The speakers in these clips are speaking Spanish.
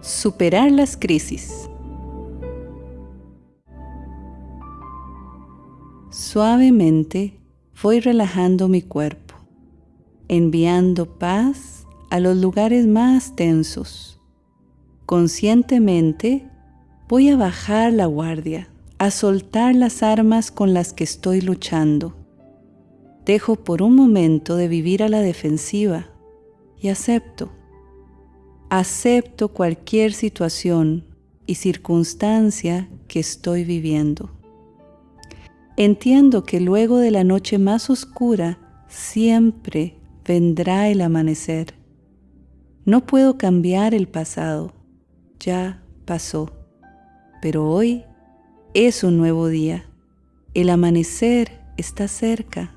Superar las crisis. Suavemente voy relajando mi cuerpo, enviando paz a los lugares más tensos. Conscientemente voy a bajar la guardia, a soltar las armas con las que estoy luchando. Dejo por un momento de vivir a la defensiva y acepto acepto cualquier situación y circunstancia que estoy viviendo. Entiendo que luego de la noche más oscura siempre vendrá el amanecer. No puedo cambiar el pasado, ya pasó, pero hoy es un nuevo día. El amanecer está cerca.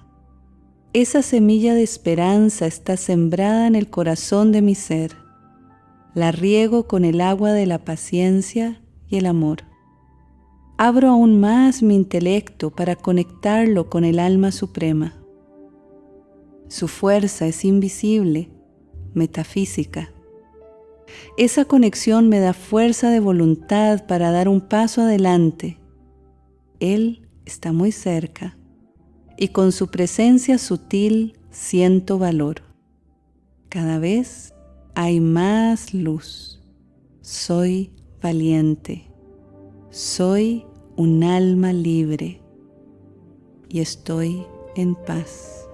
Esa semilla de esperanza está sembrada en el corazón de mi ser la riego con el agua de la paciencia y el amor. Abro aún más mi intelecto para conectarlo con el alma suprema. Su fuerza es invisible, metafísica. Esa conexión me da fuerza de voluntad para dar un paso adelante. Él está muy cerca y con su presencia sutil siento valor. Cada vez hay más luz. Soy valiente. Soy un alma libre y estoy en paz.